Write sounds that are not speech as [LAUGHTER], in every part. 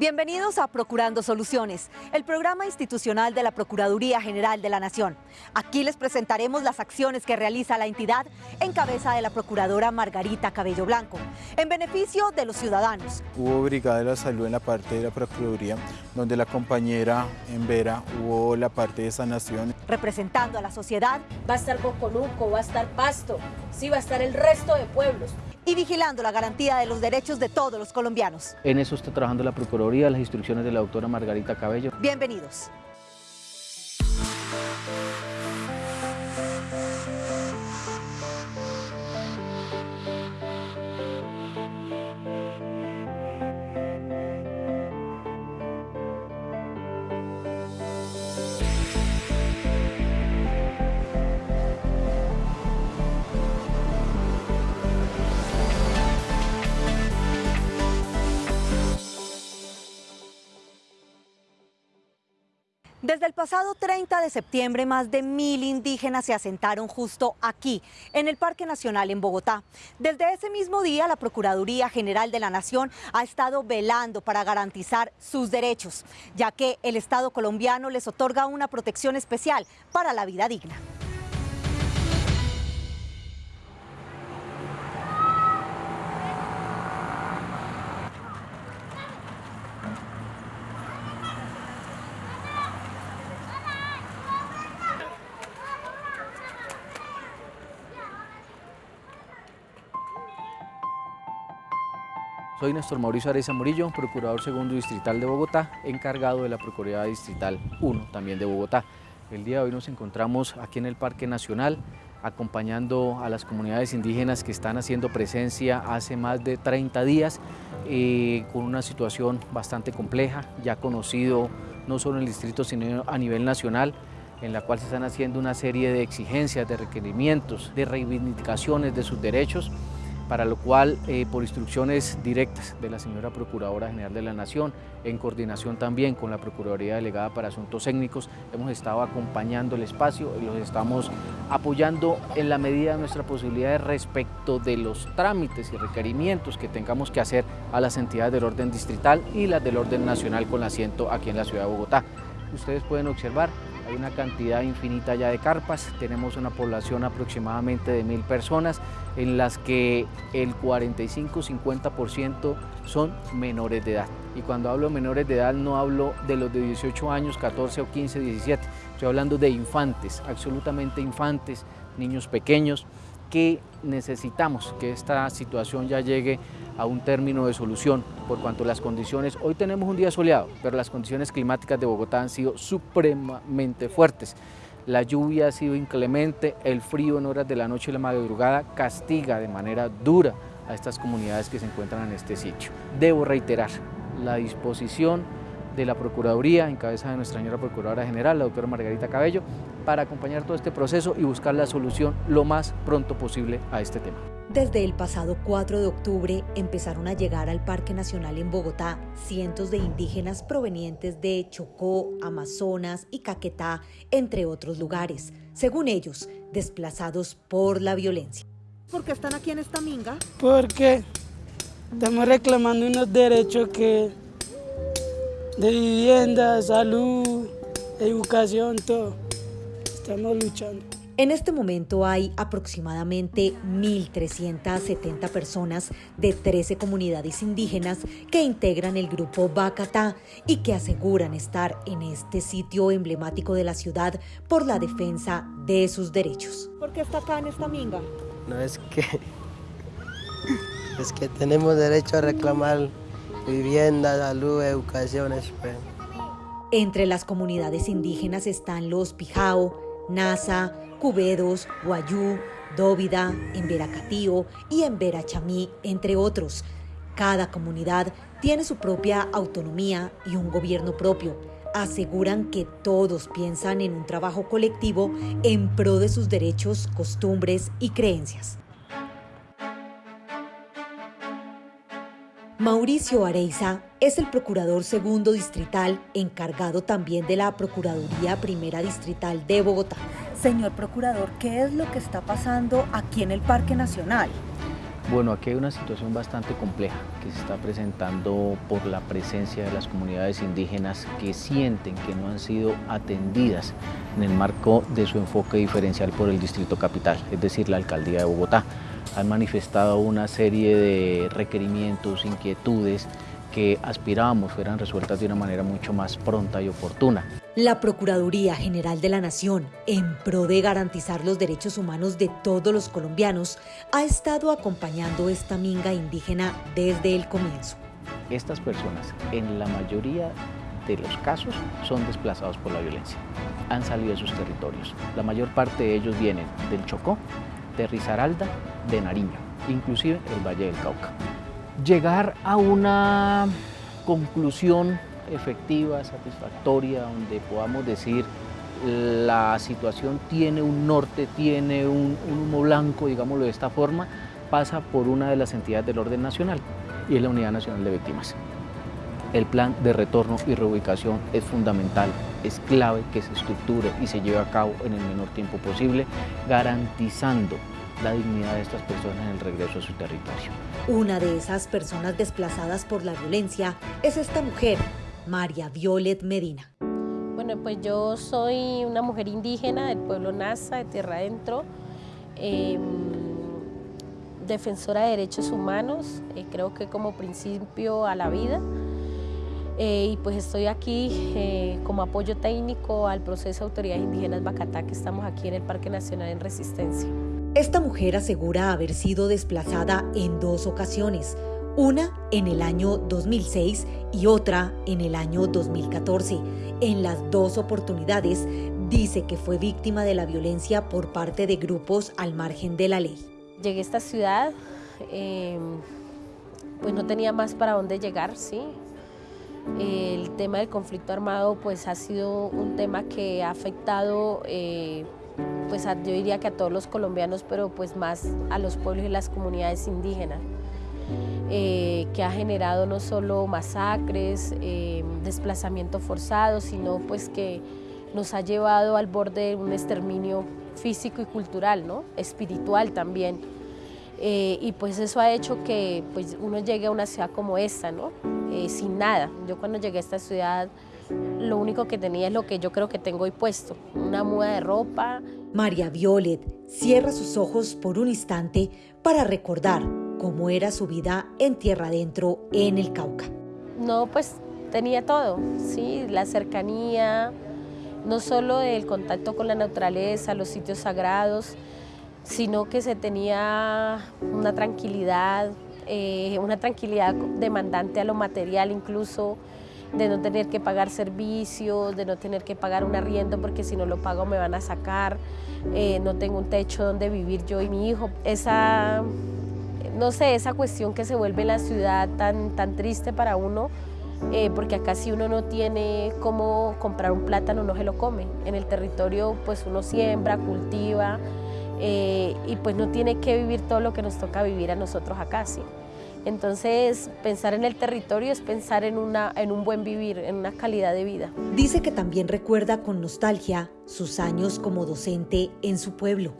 Bienvenidos a Procurando Soluciones, el programa institucional de la Procuraduría General de la Nación. Aquí les presentaremos las acciones que realiza la entidad en cabeza de la Procuradora Margarita Cabello Blanco, en beneficio de los ciudadanos. Hubo Brigada de la Salud en la parte de la Procuraduría, donde la compañera en Vera hubo la parte de sanación. Representando a la sociedad. Va a estar Boconuco, va a estar Pasto, sí va a estar el resto de pueblos y vigilando la garantía de los derechos de todos los colombianos. En eso está trabajando la Procuraduría, las instrucciones de la doctora Margarita Cabello. Bienvenidos. Desde el pasado 30 de septiembre, más de mil indígenas se asentaron justo aquí, en el Parque Nacional en Bogotá. Desde ese mismo día, la Procuraduría General de la Nación ha estado velando para garantizar sus derechos, ya que el Estado colombiano les otorga una protección especial para la vida digna. Soy Néstor Mauricio Areza Murillo, Procurador Segundo Distrital de Bogotá, encargado de la Procuraduría Distrital 1, también de Bogotá. El día de hoy nos encontramos aquí en el Parque Nacional, acompañando a las comunidades indígenas que están haciendo presencia hace más de 30 días, eh, con una situación bastante compleja, ya conocido no solo en el distrito, sino a nivel nacional, en la cual se están haciendo una serie de exigencias, de requerimientos, de reivindicaciones de sus derechos, para lo cual, eh, por instrucciones directas de la señora Procuradora General de la Nación, en coordinación también con la Procuraduría Delegada para Asuntos Técnicos, hemos estado acompañando el espacio y los estamos apoyando en la medida de nuestra posibilidad respecto de los trámites y requerimientos que tengamos que hacer a las entidades del orden distrital y las del orden nacional con asiento aquí en la ciudad de Bogotá. Ustedes pueden observar hay una cantidad infinita ya de carpas, tenemos una población aproximadamente de mil personas en las que el 45-50% son menores de edad. Y cuando hablo de menores de edad no hablo de los de 18 años, 14 o 15, 17, estoy hablando de infantes, absolutamente infantes, niños pequeños, que necesitamos que esta situación ya llegue a un término de solución, por cuanto las condiciones, hoy tenemos un día soleado, pero las condiciones climáticas de Bogotá han sido supremamente fuertes. La lluvia ha sido inclemente, el frío en horas de la noche y la madrugada castiga de manera dura a estas comunidades que se encuentran en este sitio. Debo reiterar la disposición de la Procuraduría, en cabeza de nuestra señora Procuradora General, la doctora Margarita Cabello, para acompañar todo este proceso y buscar la solución lo más pronto posible a este tema. Desde el pasado 4 de octubre empezaron a llegar al Parque Nacional en Bogotá cientos de indígenas provenientes de Chocó, Amazonas y Caquetá, entre otros lugares, según ellos, desplazados por la violencia. ¿Por qué están aquí en esta minga? Porque estamos reclamando unos derechos que de vivienda, salud, educación, todo. Estamos luchando. En este momento hay aproximadamente 1.370 personas de 13 comunidades indígenas que integran el grupo Bacatá y que aseguran estar en este sitio emblemático de la ciudad por la defensa de sus derechos. ¿Por qué está acá en esta minga? No es que es que tenemos derecho a reclamar vivienda, salud, educación. Pues. Entre las comunidades indígenas están los Pijao, Nasa, Cubedos, Guayú, Dóvida, Emberacatío y Emberachamí, entre otros. Cada comunidad tiene su propia autonomía y un gobierno propio. Aseguran que todos piensan en un trabajo colectivo en pro de sus derechos, costumbres y creencias. Mauricio Areiza es el procurador segundo distrital, encargado también de la Procuraduría Primera Distrital de Bogotá. Señor procurador, ¿qué es lo que está pasando aquí en el Parque Nacional? Bueno, aquí hay una situación bastante compleja que se está presentando por la presencia de las comunidades indígenas que sienten que no han sido atendidas en el marco de su enfoque diferencial por el Distrito Capital, es decir, la Alcaldía de Bogotá. Han manifestado una serie de requerimientos, inquietudes que aspirábamos fueran resueltas de una manera mucho más pronta y oportuna. La Procuraduría General de la Nación, en pro de garantizar los derechos humanos de todos los colombianos, ha estado acompañando esta minga indígena desde el comienzo. Estas personas, en la mayoría de los casos, son desplazados por la violencia. Han salido de sus territorios. La mayor parte de ellos vienen del Chocó, de Risaralda, de Nariño, inclusive el Valle del Cauca llegar a una conclusión efectiva, satisfactoria, donde podamos decir la situación tiene un norte, tiene un, humo blanco, digámoslo de esta forma, pasa por una de las entidades del orden nacional y es la Unidad Nacional de Víctimas. El plan de retorno y reubicación es fundamental, es clave que se estructure y se lleve a cabo en el menor tiempo posible, garantizando la dignidad de estas personas en el regreso a su territorio. Una de esas personas desplazadas por la violencia es esta mujer, María Violet Medina. Bueno, pues yo soy una mujer indígena del pueblo Nasa, de Tierra Adentro, em, defensora de derechos humanos, eh, creo que como principio a la vida. Eh, y pues estoy aquí eh, como apoyo técnico al proceso de autoridades indígenas Bacatá, que estamos aquí en el Parque Nacional en Resistencia. Esta mujer asegura haber sido desplazada en dos ocasiones, una en el año 2006 y otra en el año 2014. En las dos oportunidades dice que fue víctima de la violencia por parte de grupos al margen de la ley. Llegué a esta ciudad, em, pues no tenía más para dónde llegar, ¿sí? El tema del conflicto armado pues ha sido un tema que ha afectado eh, pues yo diría que a todos los colombianos, pero pues más a los pueblos y las comunidades indígenas, eh, que ha generado no solo masacres, eh, desplazamiento forzado, sino pues que nos ha llevado al borde de un exterminio físico y cultural, ¿no? espiritual también. Eh, y pues eso ha hecho que pues, uno llegue a una ciudad como esta, ¿no? sin nada. Yo cuando llegué a esta ciudad lo único que tenía es lo que yo creo que tengo hoy puesto, una muda de ropa. María Violet cierra sus ojos por un instante para recordar cómo era su vida en tierra adentro en el Cauca. No, pues tenía todo, sí, la cercanía, no solo del contacto con la naturaleza, los sitios sagrados, sino que se tenía una tranquilidad, eh, una tranquilidad demandante a lo material incluso, de no tener que pagar servicios, de no tener que pagar un arriendo porque si no lo pago me van a sacar, eh, no tengo un techo donde vivir yo y mi hijo. Esa, no sé, esa cuestión que se vuelve la ciudad tan, tan triste para uno, eh, porque acá si uno no tiene cómo comprar un plátano no se lo come. En el territorio pues uno siembra, cultiva eh, y pues no tiene que vivir todo lo que nos toca vivir a nosotros acá, ¿sí? Entonces, pensar en el territorio es pensar en, una, en un buen vivir, en una calidad de vida. Dice que también recuerda con nostalgia sus años como docente en su pueblo.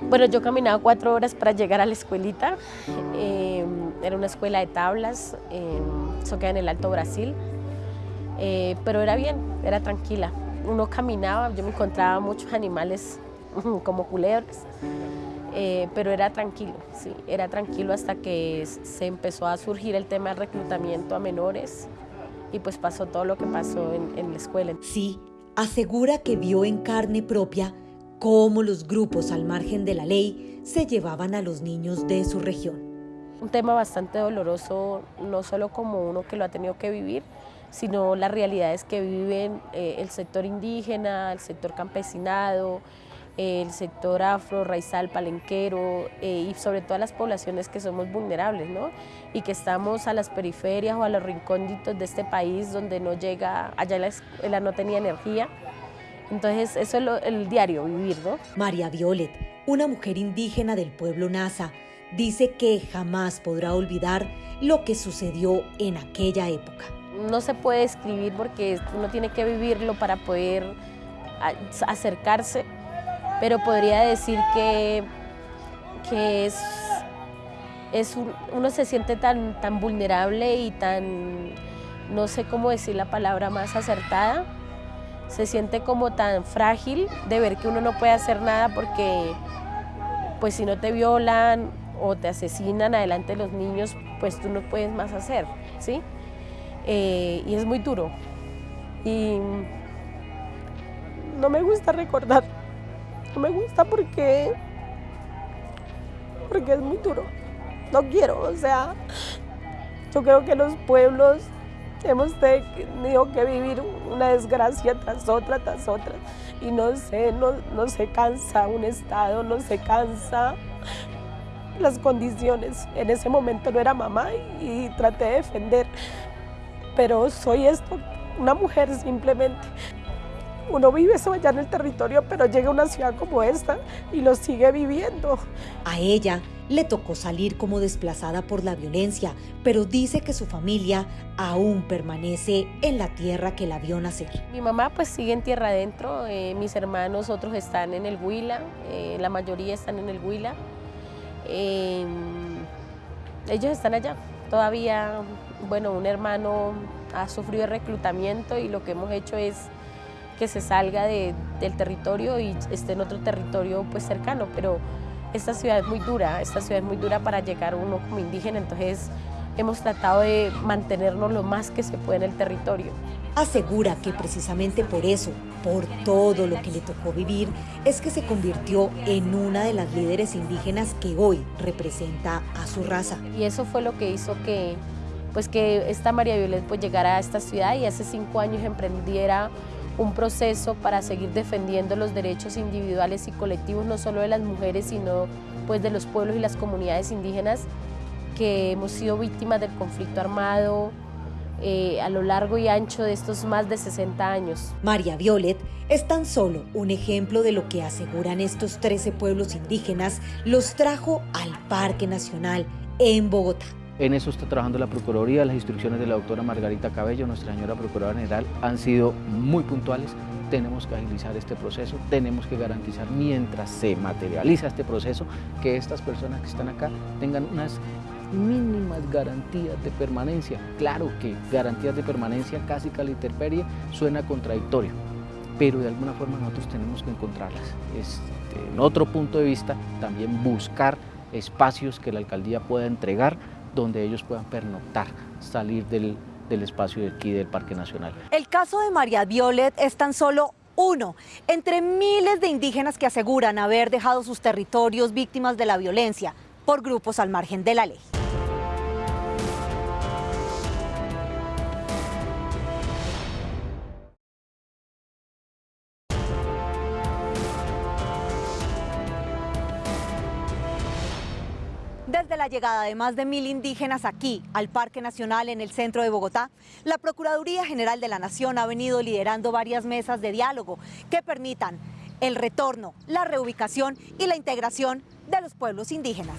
Bueno, yo caminaba cuatro horas para llegar a la escuelita. Em, era una escuela de tablas, eh, eso queda en el Alto Brasil. Eh, pero era bien, era tranquila. Uno caminaba, yo me encontraba muchos animales [LAUGHS] como culebras. Eh, pero era tranquilo, sí, era tranquilo hasta que se empezó a surgir el tema del reclutamiento a menores y pues pasó todo lo que pasó en, en la escuela. Sí, asegura que vio en carne propia cómo los grupos al margen de la ley se llevaban a los niños de su región. Un tema bastante doloroso, no solo como uno que lo ha tenido que vivir, sino las realidades que viven eh, el sector indígena, el sector campesinado, el sector afro, raizal, palenquero eh, y sobre todo a las poblaciones que somos vulnerables ¿no? y que estamos a las periferias o a los rincónditos de este país donde no llega, allá la escuela no tenía energía. Entonces eso es el diario, vivir. ¿no? María Violet, una mujer indígena del pueblo Nasa, dice que jamás podrá olvidar lo que sucedió en aquella época. No se puede escribir porque uno tiene que vivirlo para poder acercarse pero podría decir que, que es, es uno se siente tan, tan vulnerable y tan, no sé cómo decir la palabra más acertada, se siente como tan frágil de ver que uno no puede hacer nada porque pues si no te violan o te asesinan adelante de los niños, pues tú no puedes más hacer, ¿sí? Eh, y es muy duro. Y no me gusta recordar, no me gusta porque, porque es muy duro. No quiero, o sea, yo creo que los pueblos hemos tenido que vivir una desgracia tras otra, tras otra. Y no sé, no, no se cansa un Estado, no se cansa las condiciones. En ese momento no era mamá y, traté de defender, pero soy esto, una mujer simplemente. Uno vive eso allá en el territorio, pero llega a una ciudad como esta y lo sigue viviendo. A ella le tocó salir como desplazada por la violencia, pero dice que su familia aún permanece en la tierra que la vio nacer. Mi mamá pues sigue en tierra adentro, eh, mis hermanos otros están en el Huila, eh, la mayoría están en el Huila. Em, ellos están allá. Todavía, bueno, un hermano ha sufrido reclutamiento y lo que hemos hecho es que se salga del territorio y esté en otro territorio pues cercano, pero esta ciudad es muy dura, esta ciudad es muy dura para llegar uno como indígena, entonces hemos tratado de mantenernos lo más que se puede en el territorio. Asegura que precisamente por eso, por todo lo que le tocó vivir, es que se convirtió en una de las líderes indígenas que hoy representa a su raza. Y eso fue lo que hizo que, pues que esta María Violet pues llegara a esta ciudad y hace cinco años emprendiera un proceso para seguir defendiendo los derechos individuales y colectivos, no solo de las mujeres, sino pues de los pueblos y las comunidades indígenas que hemos sido víctimas del conflicto armado eh, a lo largo y ancho de estos más de 60 años. María Violet es tan solo un ejemplo de lo que aseguran estos 13 pueblos indígenas los trajo al Parque Nacional en Bogotá. En eso está trabajando la Procuraduría, las instrucciones de la doctora Margarita Cabello, nuestra señora Procuradora General, han sido muy puntuales. Tenemos que agilizar este proceso, tenemos que garantizar mientras se materializa este proceso que estas personas que están acá tengan unas mínimas garantías de permanencia. Claro que garantías de permanencia casi que a la intemperie suena contradictorio, pero de alguna forma nosotros tenemos que encontrarlas. Este, en otro punto de vista, también buscar espacios que la alcaldía pueda entregar donde ellos puedan pernoctar, salir del, del espacio de aquí del Parque Nacional. El caso de María Violet es tan solo uno entre miles de indígenas que aseguran haber dejado sus territorios víctimas de la violencia por grupos al margen de la ley. La llegada de más de mil indígenas aquí, al Parque Nacional en el centro de Bogotá, la Procuraduría General de la Nación ha venido liderando varias mesas de diálogo que permitan el retorno, la reubicación y la integración de los pueblos indígenas.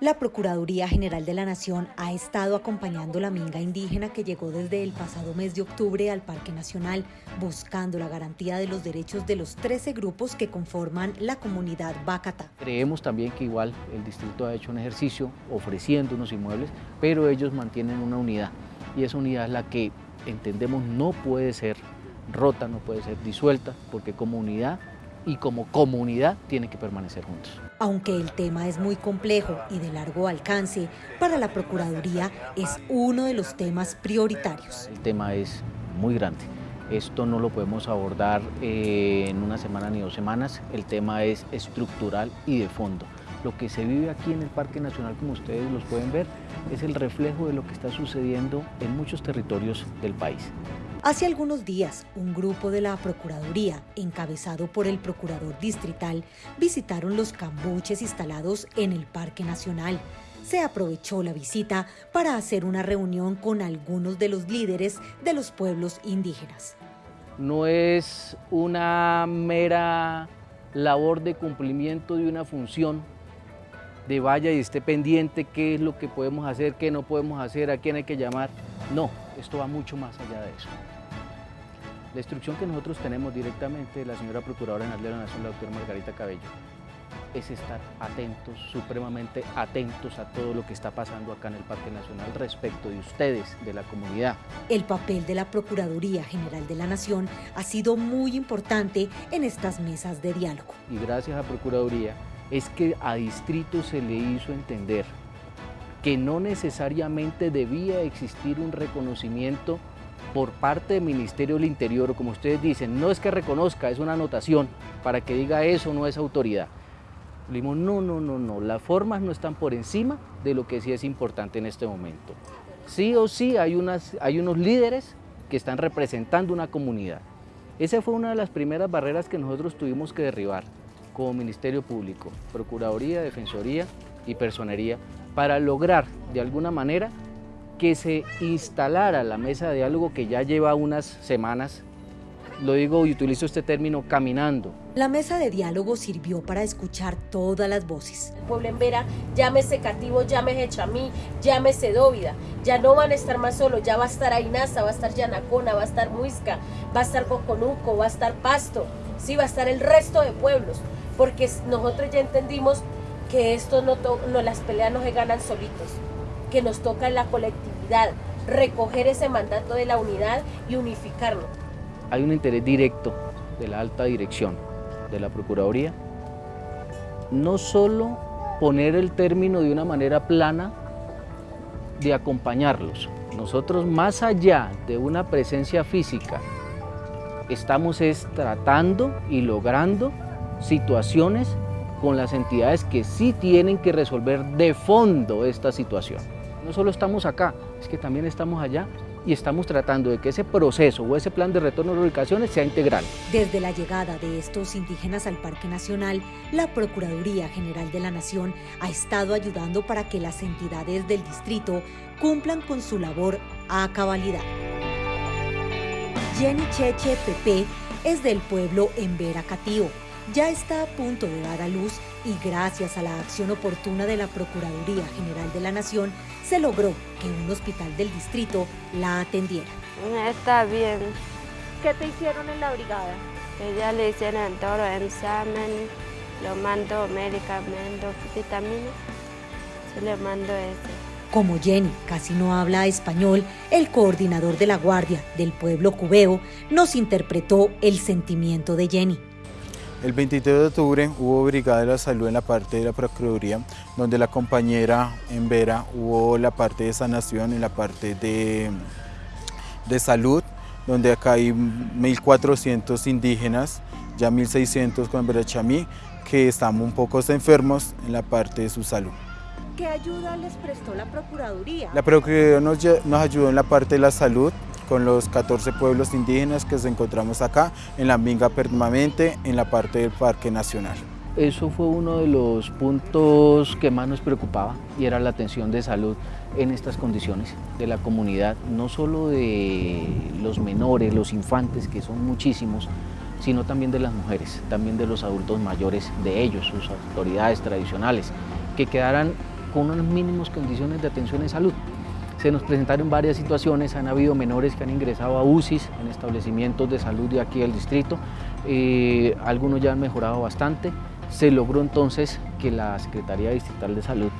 La Procuraduría General de la Nación ha estado acompañando la minga indígena que llegó desde el pasado mes de octubre al Parque Nacional, buscando la garantía de los derechos de los 13 grupos que conforman la comunidad Bacata. Creemos también que igual el distrito ha hecho un ejercicio ofreciendo unos inmuebles, pero ellos mantienen una unidad y esa unidad es la que entendemos no puede ser rota, no puede ser disuelta, porque como unidad y como comunidad tienen que permanecer juntos. Aunque el tema es muy complejo y de largo alcance, para la Procuraduría es uno de los temas prioritarios. El tema es muy grande. Esto no lo podemos abordar eh, en una semana ni dos semanas. El tema es estructural y de fondo. Lo que se vive aquí en el Parque Nacional, como ustedes los pueden ver, es el reflejo de lo que está sucediendo en muchos territorios del país. Hace algunos días, un grupo de la Procuraduría, encabezado por el Procurador Distrital, visitaron los cambuches instalados en el Parque Nacional. Se aprovechó la visita para hacer una reunión con algunos de los líderes de los pueblos indígenas. No es una mera labor de cumplimiento de una función de vaya y esté pendiente qué es lo que podemos hacer, qué no podemos hacer, a quién hay que llamar. No, esto va mucho más allá de eso. La instrucción que nosotros tenemos directamente de la señora Procuradora General de la Nación, la doctora Margarita Cabello, es estar atentos, supremamente atentos a todo lo que está pasando acá en el Parque Nacional respecto de ustedes, de la comunidad. El papel de la Procuraduría General de la Nación ha sido muy importante en estas mesas de diálogo. Y gracias a Procuraduría es que a Distrito se le hizo entender que no necesariamente debía existir un reconocimiento por parte del Ministerio del Interior, como ustedes dicen, no es que reconozca, es una anotación para que diga eso no es autoridad. Le no, no, no, no, las formas no están por encima de lo que sí es importante en este momento. Sí o sí hay, hay unos líderes que están representando una comunidad. Esa fue una de las primeras barreras que nosotros tuvimos que derribar como Ministerio Público, Procuraduría, Defensoría y Personería, para lograr de alguna manera que se instalara la mesa de diálogo que ya lleva unas semanas lo digo y utilizo este término, caminando. La mesa de diálogo sirvió para escuchar todas las voces. El pueblo en Vera, llámese Cativo, llámese Chamí, llámese Dóvida, ya no van a estar más solos, ya va a estar Ainaza, va a estar Yanacona, va a estar Muisca, va a estar Coconuco, va a estar Pasto, sí, va a estar el resto de pueblos, porque nosotros ya entendimos que esto no, no las peleas no se ganan solitos, que nos toca en la colectividad, recoger ese mandato de la unidad y unificarlo hay un interés directo de la alta dirección de la Procuraduría, no solo poner el término de una manera plana de acompañarlos. Nosotros más allá de una presencia física, estamos es tratando y logrando situaciones con las entidades que sí tienen que resolver de fondo esta situación. No solo estamos acá, es que también estamos allá y estamos tratando de que ese proceso o ese plan de retorno de ubicaciones sea integral. Desde la llegada de estos indígenas al Parque Nacional, la Procuraduría General de la Nación ha estado ayudando para que las entidades del distrito cumplan con su labor a cabalidad. Jenny Cheche Pepe es del pueblo Embera Catío. Ya está a punto de dar a luz y gracias a la acción oportuna de la Procuraduría General de la Nación, se logró que un hospital del distrito la atendiera. Está bien. ¿Qué te hicieron en la brigada? Ella le hicieron todo el examen, lo mando medicamentos, vitaminas, se le mando eso. Como Jenny casi no habla español, el coordinador de la Guardia del pueblo cubeo nos interpretó el sentimiento de Jenny. El 23 de octubre hubo Brigada de la Salud en la parte de la Procuraduría, donde la compañera en Vera hubo la parte de sanación en la parte de, de salud, donde acá hay 1.400 indígenas, ya 1.600 con Chamí, que estamos un poco enfermos en la parte de su salud. ¿Qué ayuda les prestó la Procuraduría? La Procuraduría nos, nos ayudó en la parte de la salud, con los 14 pueblos indígenas que nos encontramos acá en la Minga permanente en la parte del Parque Nacional. Eso fue uno de los puntos que más nos preocupaba y era la atención de salud en estas condiciones de la comunidad, no solo de los menores, los infantes, que son muchísimos, sino también de las mujeres, también de los adultos mayores, de ellos, sus autoridades tradicionales, que quedaran con unas mínimas condiciones de atención en salud. Se nos presentaron varias situaciones, han habido menores que han ingresado a UCIs en establecimientos de salud de aquí del distrito, eh, algunos ya han mejorado bastante. Se logró entonces que la Secretaría Distrital de Salud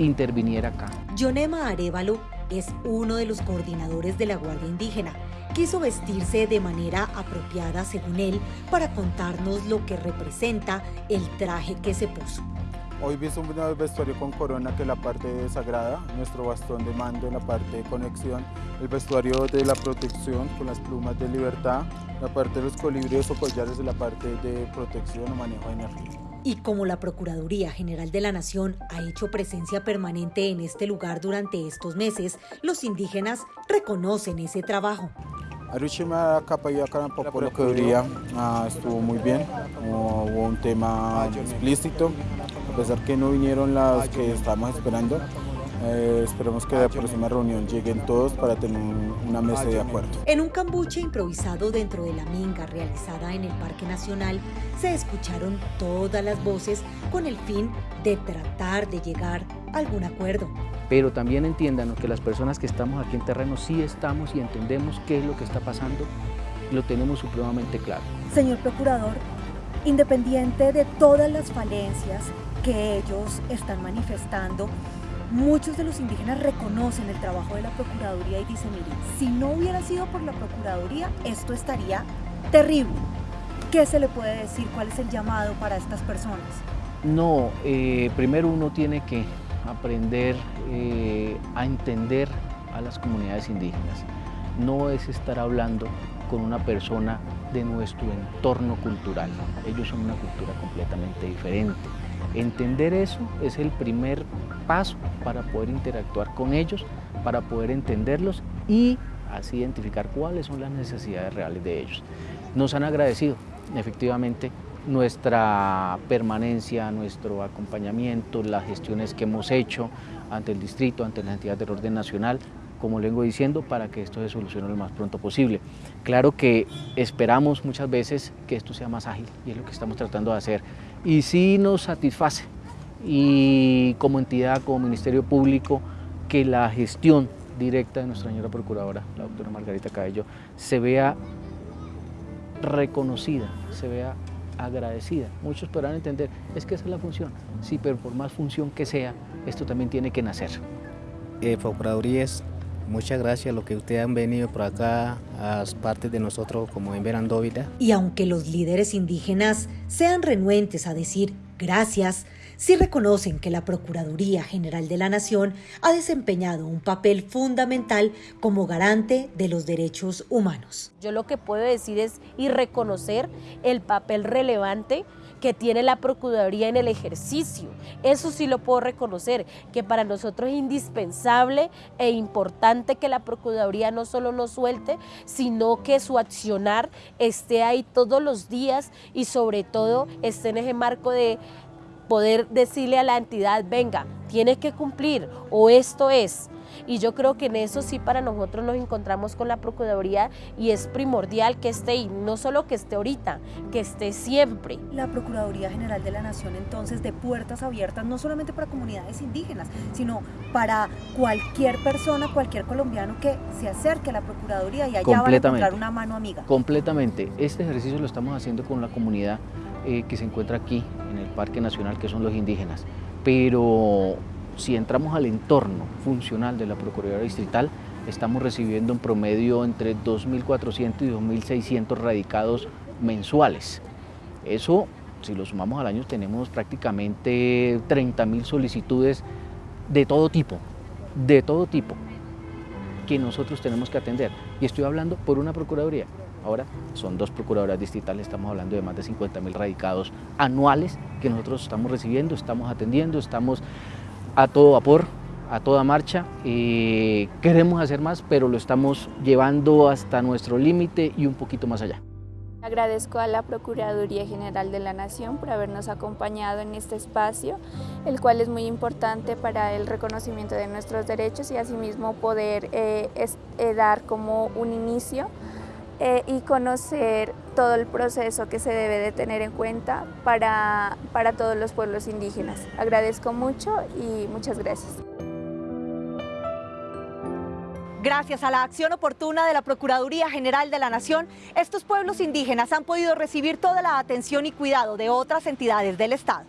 interviniera acá. Yonema Arevalo es uno de los coordinadores de la Guardia Indígena. Quiso vestirse de manera apropiada, según él, para contarnos lo que representa el traje que se puso. Hoy visto un vestuario con corona que es la parte sagrada, nuestro bastón de mando en la parte de conexión, el vestuario de la protección con las plumas de libertad, la parte de los colibríes o collares de la parte de protección o manejo de energía. Y como la Procuraduría General de la Nación ha hecho presencia permanente en este lugar durante estos meses, los indígenas reconocen ese trabajo. Arushima la Procuraduría ah, estuvo muy bien, hubo un tema explícito, a pesar que no vinieron las que estábamos esperando, eh, esperemos que la próxima reunión lleguen todos para tener una mesa de acuerdo. En un cambuche improvisado dentro de la minga realizada en el Parque Nacional, se escucharon todas las voces con el fin de tratar de llegar a algún acuerdo. Pero también entiendan que las personas que estamos aquí en terreno sí estamos y entendemos qué es lo que está pasando y lo tenemos supremamente claro. Señor Procurador, Independiente de todas las falencias que ellos están manifestando, muchos de los indígenas reconocen el trabajo de la Procuraduría y dicen, miren, si no hubiera sido por la Procuraduría, esto estaría terrible. ¿Qué se le puede decir? ¿Cuál es el llamado para estas personas? No, eh, primero uno tiene que aprender eh, a entender a las comunidades indígenas. No es estar hablando con una persona de nuestro entorno cultural. Ellos son una cultura completamente diferente. Entender eso es el primer paso para poder interactuar con ellos, para poder entenderlos y así identificar cuáles son las necesidades reales de ellos. Nos han agradecido efectivamente nuestra permanencia, nuestro acompañamiento, las gestiones que hemos hecho ante el distrito, ante las entidades del orden nacional, como le vengo diciendo, para que esto se solucione lo más pronto posible. Claro que esperamos muchas veces que esto sea más ágil y es lo que estamos tratando de hacer. Y sí nos satisface y como entidad, como Ministerio Público, que la gestión directa de nuestra señora Procuradora, la doctora Margarita Cabello, se vea reconocida, se vea agradecida. Muchos podrán entender, es que esa es la función. Sí, pero por más función que sea, esto también tiene que nacer. Eh, Procuradurías Muchas gracias a los que ustedes han venido por acá, a partes de nosotros como en Verandóvida. Y aunque los líderes indígenas sean renuentes a decir gracias, sí reconocen que la Procuraduría General de la Nación ha desempeñado un papel fundamental como garante de los derechos humanos. Yo lo que puedo decir es y reconocer el papel relevante que tiene la Procuraduría en el ejercicio. Eso sí lo puedo reconocer, que para nosotros es indispensable e importante que la Procuraduría no solo nos suelte, sino que su accionar esté ahí todos los días y sobre todo esté en ese marco de poder decirle a la entidad, venga, tienes que cumplir o esto es. Y yo creo que en eso sí para nosotros nos encontramos con la Procuraduría y es primordial que esté y no solo que esté ahorita, que esté siempre. La Procuraduría General de la Nación entonces de puertas abiertas no solamente para comunidades indígenas, sino para cualquier persona, cualquier colombiano que se acerque a la Procuraduría y allá va a encontrar una mano amiga. Completamente. Este ejercicio lo estamos haciendo con la comunidad eh, que se encuentra aquí en el Parque Nacional, que son los indígenas. Pero si entramos al entorno funcional de la Procuraduría Distrital, estamos recibiendo en promedio entre 2.400 y 2.600 radicados mensuales. Eso, si lo sumamos al año, tenemos prácticamente 30.000 solicitudes de todo tipo, de todo tipo, que nosotros tenemos que atender. Y estoy hablando por una Procuraduría. Ahora son dos procuradoras distritales, estamos hablando de más de 50.000 radicados anuales que nosotros estamos recibiendo, estamos atendiendo, estamos a todo vapor, a toda marcha. y queremos hacer más, pero lo estamos llevando hasta nuestro límite y un poquito más allá. Agradezco a la Procuraduría General de la Nación por habernos acompañado en este espacio, el cual es muy importante para el reconocimiento de nuestros derechos y asimismo poder eh, eh, dar como un inicio eh, y conocer todo el proceso que se debe de tener en cuenta para, para todos los pueblos indígenas. Agradezco mucho y muchas gracias. Gracias a la acción oportuna de la Procuraduría General de la Nación, estos pueblos indígenas han podido recibir toda la atención y cuidado de otras entidades del Estado.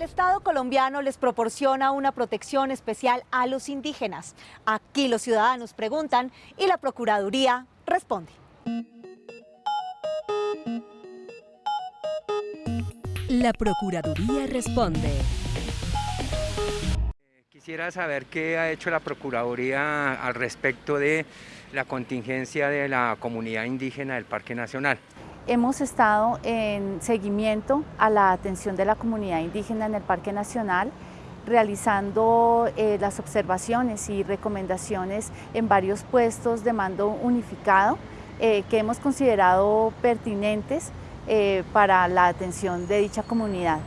El Estado colombiano les proporciona una protección especial a los indígenas. Aquí los ciudadanos preguntan y la Procuraduría responde. La Procuraduría responde. Quisiera saber qué ha hecho la Procuraduría al respecto de la contingencia de la comunidad indígena del Parque Nacional. Hemos estado en seguimiento a la atención de la comunidad indígena en el Parque Nacional, realizando eh, las observaciones y recomendaciones en varios puestos de mando unificado eh, que hemos considerado pertinentes eh, para la atención de dicha comunidad.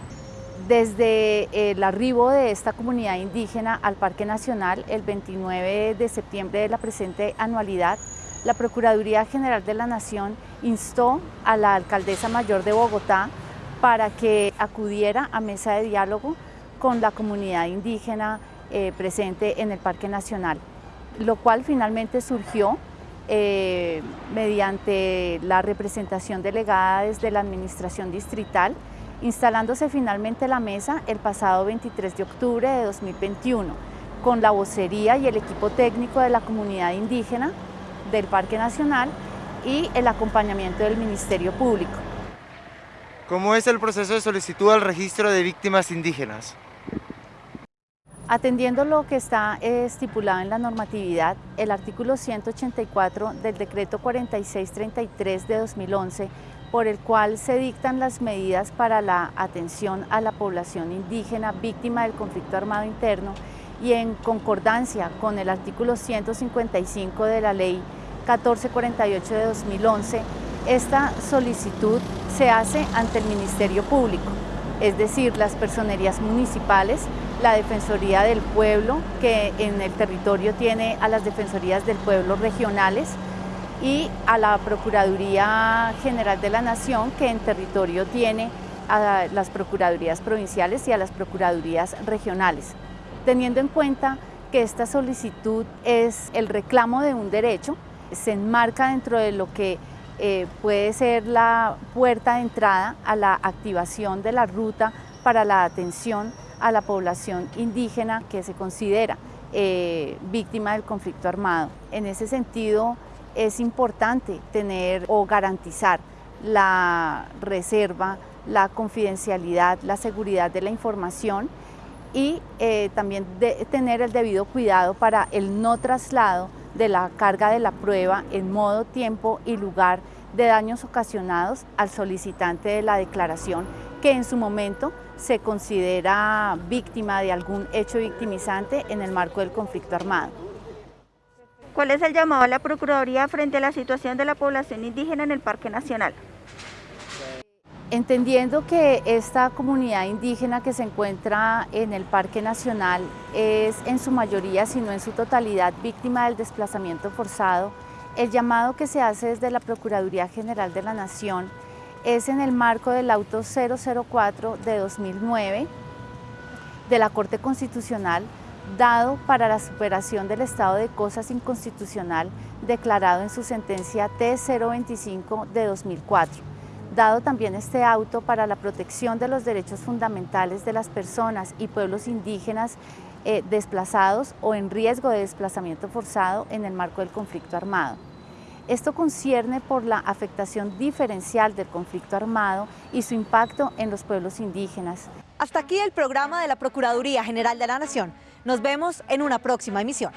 Desde el arribo de esta comunidad indígena al Parque Nacional, el 29 de septiembre de la presente anualidad, la Procuraduría General de la Nación instó a la Alcaldesa Mayor de Bogotá para que acudiera a mesa de diálogo con la comunidad indígena eh, presente en el Parque Nacional, lo cual finalmente surgió eh, mediante la representación delegada desde la Administración Distrital, instalándose finalmente la mesa el pasado 23 de octubre de 2021, con la vocería y el equipo técnico de la comunidad indígena del Parque Nacional y el acompañamiento del Ministerio Público. ¿Cómo es el proceso de solicitud al registro de víctimas indígenas? Atendiendo lo que está estipulado en la normatividad, el artículo 184 del decreto 4633 de 2011, por el cual se dictan las medidas para la atención a la población indígena víctima del conflicto armado interno y en concordancia con el artículo 155 de la ley 1448 de 2011, esta solicitud se hace ante el Ministerio Público, es decir, las personerías municipales, la Defensoría del Pueblo, que en el territorio tiene a las Defensorías del Pueblo regionales, y a la Procuraduría General de la Nación, que en territorio tiene a las Procuradurías Provinciales y a las Procuradurías Regionales. Teniendo en cuenta que esta solicitud es el reclamo de un derecho, se enmarca dentro de lo que eh, puede ser la puerta de entrada a la activación de la ruta para la atención a la población indígena que se considera eh, víctima del conflicto armado. En ese sentido es importante tener o garantizar la reserva, la confidencialidad, la seguridad de la información y eh, también tener el debido cuidado para el no traslado de la carga de la prueba en modo, tiempo y lugar de daños ocasionados al solicitante de la declaración que en su momento se considera víctima de algún hecho victimizante en el marco del conflicto armado. ¿Cuál es el llamado a la Procuraduría frente a la situación de la población indígena en el Parque Nacional? Entendiendo que esta comunidad indígena que se encuentra en el Parque Nacional es en su mayoría, si no en su totalidad, víctima del desplazamiento forzado, el llamado que se hace desde la Procuraduría General de la Nación es en el marco del auto 004 de 2009 de la Corte Constitucional dado para la superación del estado de cosas inconstitucional declarado en su sentencia T025 de 2004 dado también este auto para la protección de los derechos fundamentales de las personas y pueblos indígenas eh, desplazados o en riesgo de desplazamiento forzado en el marco del conflicto armado. Esto concierne por la afectación diferencial del conflicto armado y su impacto en los pueblos indígenas. Hasta aquí el programa de la Procuraduría General de la Nación. Nos vemos en una próxima emisión.